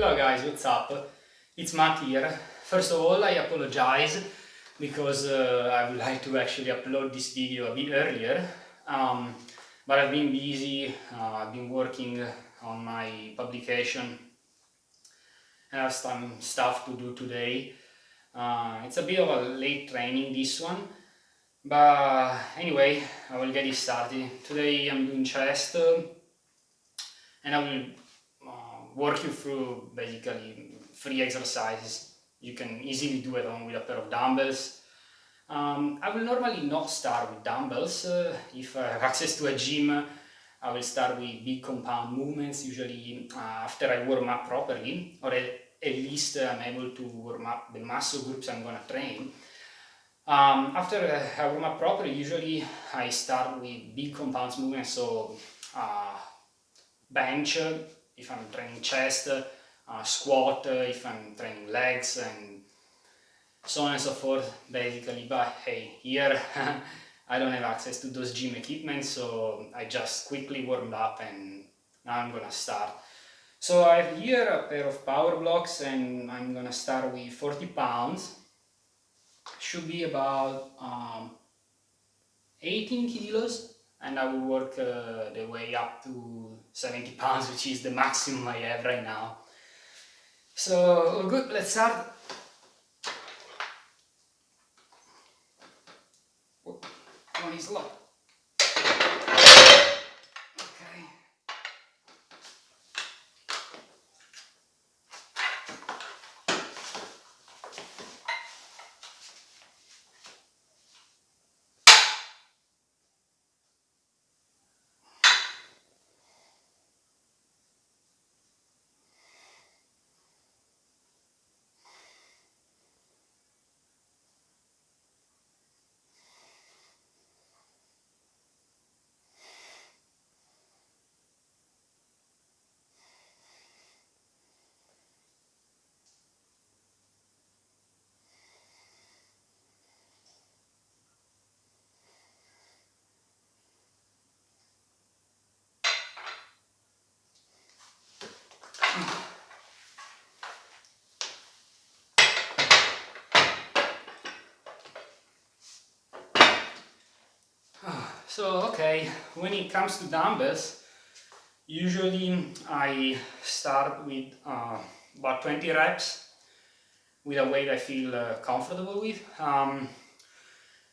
Hello guys, what's up? It's Matt here. First of all, I apologize because uh, I would like to actually upload this video a bit earlier. Um, but I've been busy, uh, I've been working on my publication and I have some stuff to do today. Uh, it's a bit of a late training this one, but anyway, I will get it started. Today I'm doing chest uh, and I will work you through basically three exercises. You can easily do it on with a pair of dumbbells. Um, I will normally not start with dumbbells. Uh, if I have access to a gym, I will start with big compound movements, usually uh, after I warm up properly, or at, at least I'm able to warm up the muscle groups I'm going to train. Um, after I warm up properly, usually I start with big compound movements, so uh, bench, if I'm training chest, uh, squat if I'm training legs and so on and so forth basically but hey here I don't have access to those gym equipment so I just quickly warmed up and now I'm gonna start. So I have here a pair of power blocks and I'm gonna start with 40 pounds. Should be about um, 18 kilos and I will work uh, the way up to 70 pounds, which is the maximum I have right now. So, good, let's start. One is locked. So, okay, when it comes to dumbbells, usually I start with uh, about 20 reps with a weight I feel uh, comfortable with. Um,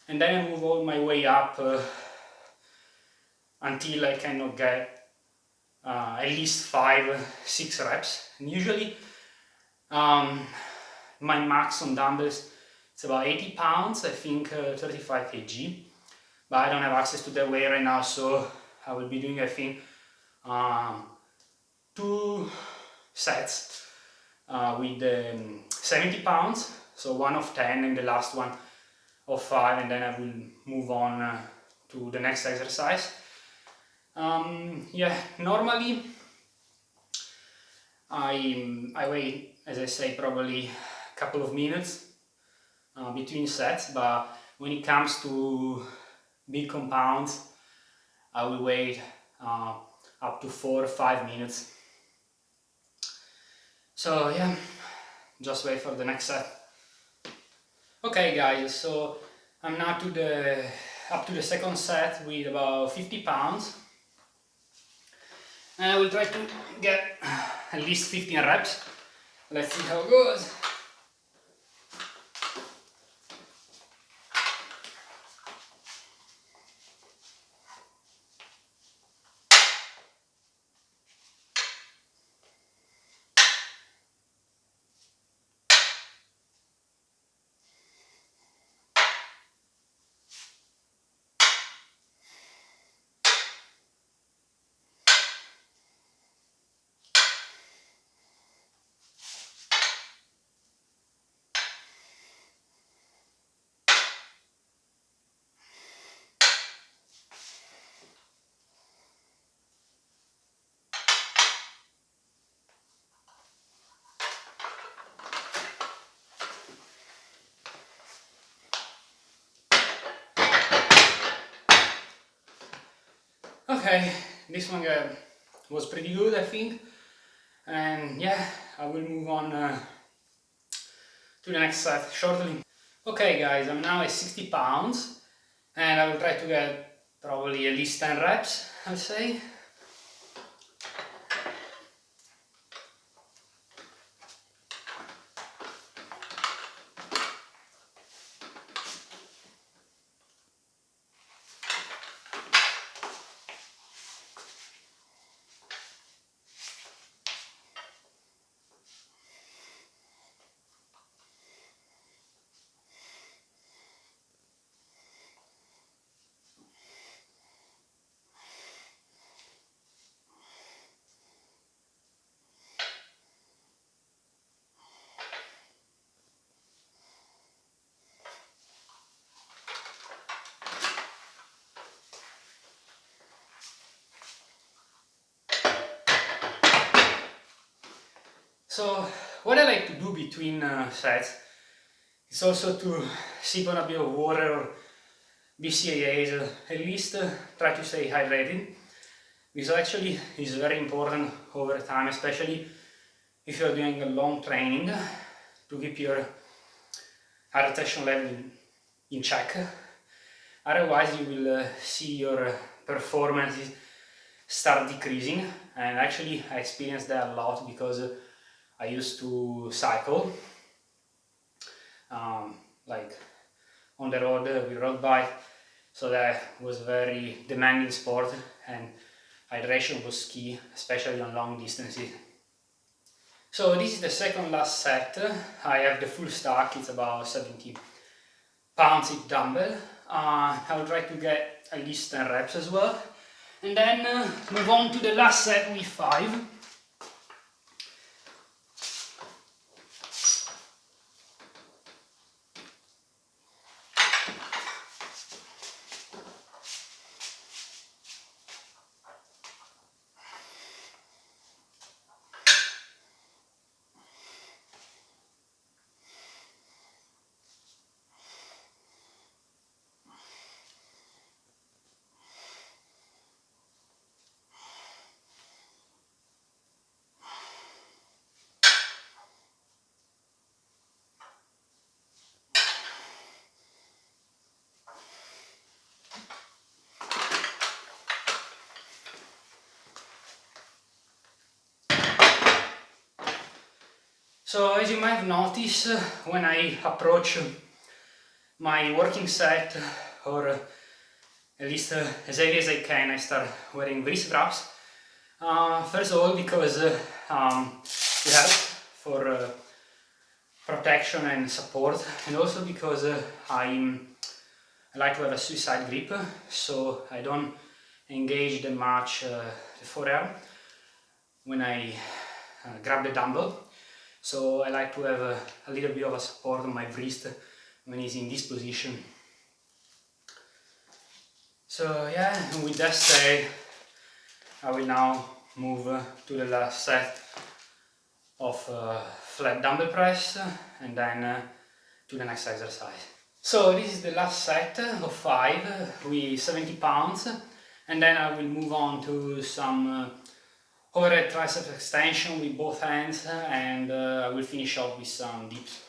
and then I move all my way up uh, until I cannot get uh, at least five, six reps. And usually um, my max on dumbbells is about 80 pounds, I think uh, 35 kg. But I don't have access to that weight right now, so I will be doing, I think, um, two sets uh, with um, 70 pounds, so one of 10 and the last one of 5 and then I will move on uh, to the next exercise. Um, yeah, normally I, I wait, as I say, probably a couple of minutes uh, between sets, but when it comes to big compounds, I will wait uh, up to four or five minutes. So yeah, just wait for the next set. Okay guys, so I'm now to the up to the second set with about 50 pounds and I will try to get at least 15 reps. Let's see how it goes. Okay, this one uh, was pretty good I think. and yeah I will move on uh, to the next set shortly okay guys I'm now at 60 pounds and I will try to get probably at least 10 reps I'd say So what I like to do between uh, sets is also to sip on a bit of water or BCAAs, uh, at least uh, try to stay hydrated. This actually is very important over time, especially if you're doing a long training to keep your hydration level in check. Otherwise you will uh, see your performances start decreasing and actually I experienced that a lot because uh, I used to cycle, um, like on the road with road bike, so that was very demanding sport and hydration was key, especially on long distances. So this is the second last set, I have the full stack, it's about 70 pounds each dumbbell. Uh, I will try to get at least 10 reps as well. And then uh, move on to the last set with 5. So as you might have noticed, uh, when I approach my working set, or uh, at least uh, as early as I can, I start wearing wrist straps. Uh, first of all because uh, um, it helps for uh, protection and support, and also because I'm, I like to have a suicide grip, so I don't engage that much the forearm when I grab the dumbbell so I like to have a, a little bit of a support on my wrist when he's in this position. So yeah, with that said, I will now move uh, to the last set of uh, flat dumbbell press and then uh, to the next exercise. So this is the last set of 5 with 70 pounds and then I will move on to some uh, overhead tricep extension with both hands and uh, I will finish off with some dips.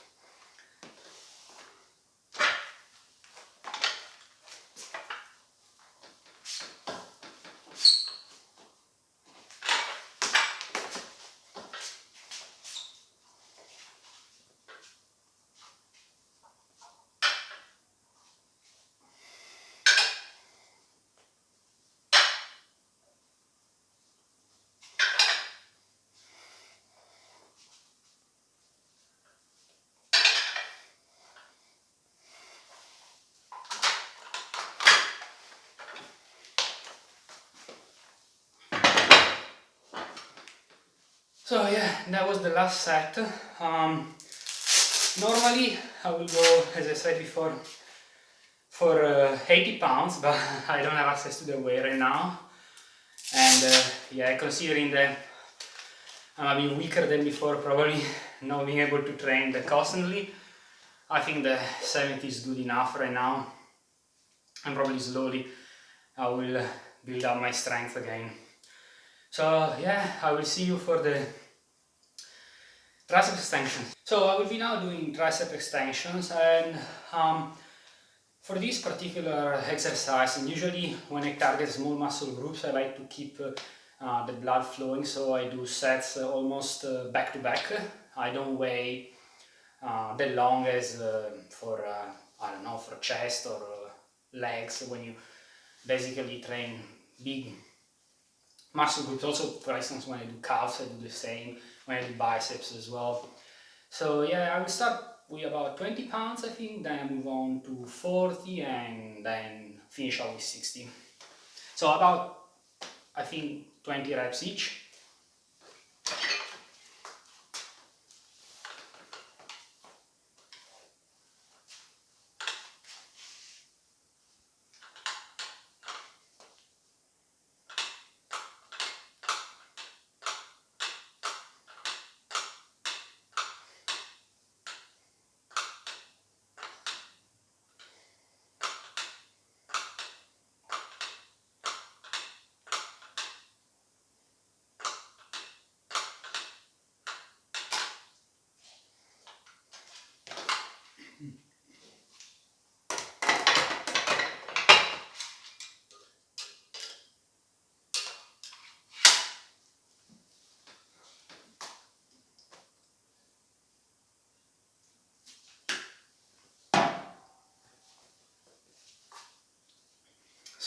So yeah, that was the last set. Um, normally I will go, as I said before, for uh, 80 pounds, but I don't have access to the weight right now. And uh, yeah, considering that I'm a bit weaker than before, probably not being able to train that constantly, I think the 70 is good enough right now. And probably slowly I will uh, build up my strength again. So yeah, I will see you for the tricep extensions. So I will be now doing tricep extensions and um, for this particular exercise and usually when I target small muscle groups I like to keep uh, the blood flowing so I do sets uh, almost uh, back to back. I don't weigh uh, the long as uh, for I don't know for chest or legs when you basically train big muscle groups also for instance when I do calves I do the same. When I do biceps as well. So yeah I will start with about 20 pounds I think then I move on to 40 and then finish off with 60 so about I think 20 reps each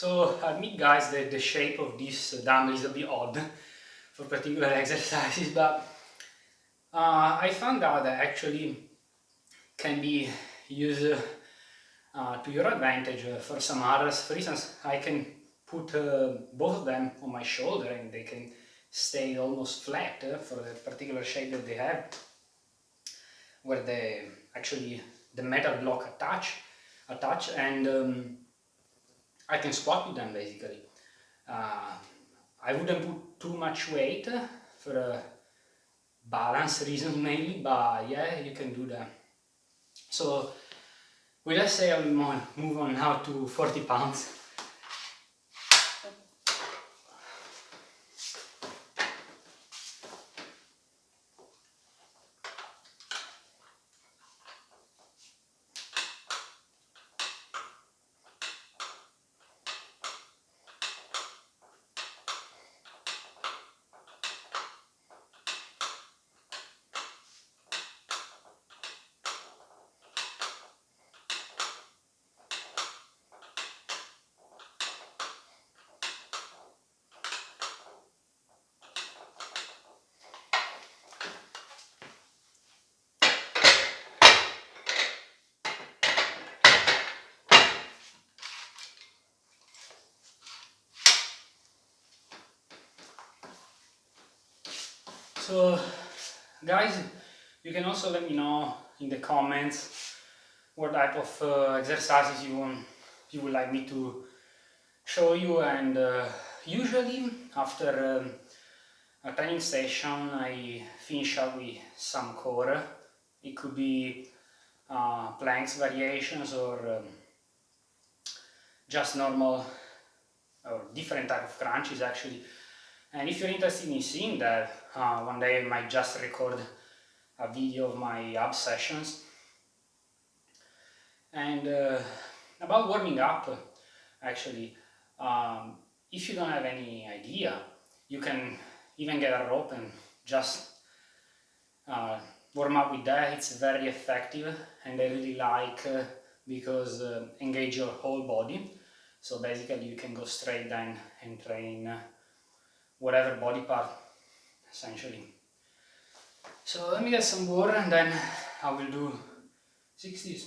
So I admit guys that the shape of this dumbbell is a bit odd for particular exercises, but uh, I found out that actually can be used uh, to your advantage uh, for some others. For instance, I can put uh, both of them on my shoulder and they can stay almost flat uh, for the particular shape that they have, where they actually the metal block attach, attach and um, I can squat with them basically. Uh, I wouldn't put too much weight for a balance reason mainly, but yeah, you can do that. So, we let's say I will move on now to 40 pounds. So guys, you can also let me know in the comments what type of uh, exercises you want you would like me to show you and uh, usually after um, a training session I finish up with some core. It could be uh, planks variations or um, just normal or different type of crunches actually and if you're interested in seeing that, uh, one day I might just record a video of my ab sessions. And uh, about warming up, actually, um, if you don't have any idea, you can even get a rope and just uh, warm up with that. It's very effective and I really like uh, because uh, engage your whole body. So basically you can go straight down and train uh, whatever body part essentially. So let me get some water and then I will do 60s.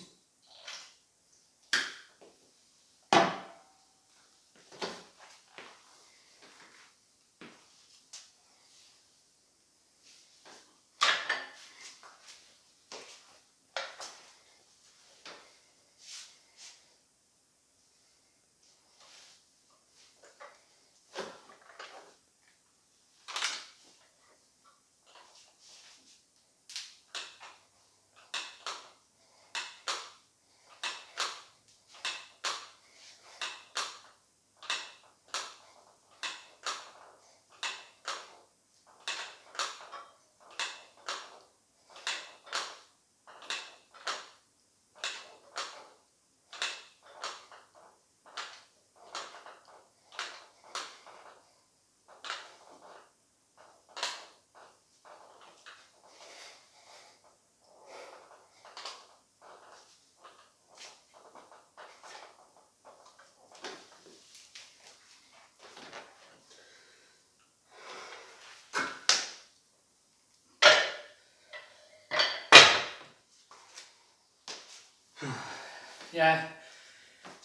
Yeah,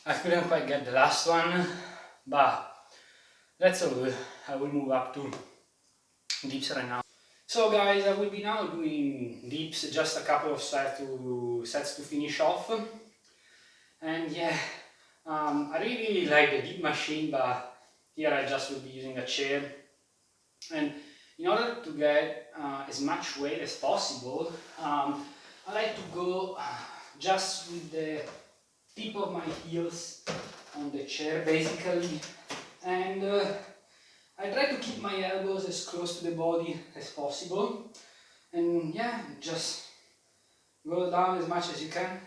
I couldn't quite get the last one, but that's all good. I will move up to dips right now. So guys, I will be now doing dips, just a couple of sets to, sets to finish off. And yeah, um, I really like the dip machine, but here I just will be using a chair. And in order to get uh, as much weight as possible, um, I like to go just with the tip of my heels on the chair basically. And uh, I try to keep my elbows as close to the body as possible. And yeah just go down as much as you can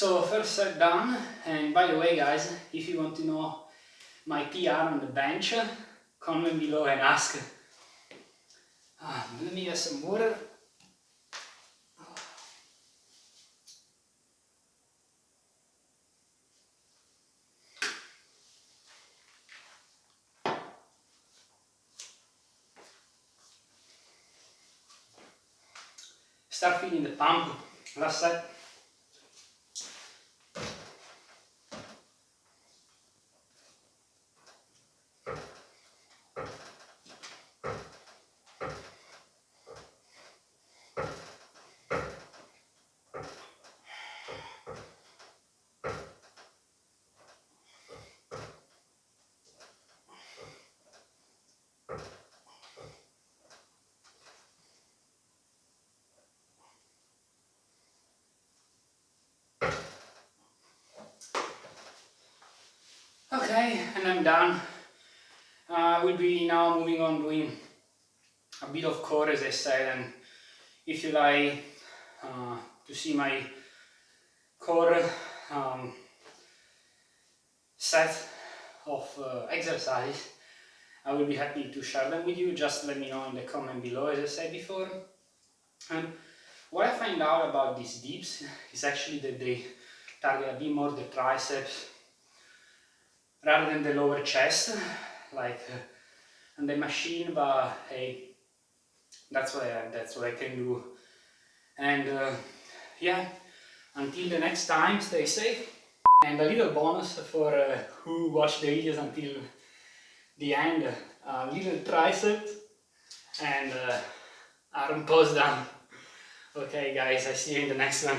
So first set done and by the way guys if you want to know my PR on the bench comment below and ask. Ah, let me get some water. Start feeling the pump. Last set And I'm done. Uh, we'll be now moving on doing a bit of core as I said and if you like uh, to see my core um, set of uh, exercises I will be happy to share them with you just let me know in the comment below as I said before and what I find out about these dips is actually that they target a bit more the triceps rather than the lower chest like and the machine but hey that's what I, that's what I can do. And uh, yeah until the next time stay safe. And a little bonus for uh, who watched the videos until the end a little tricep and uh, arm pose down. Okay guys I see you in the next one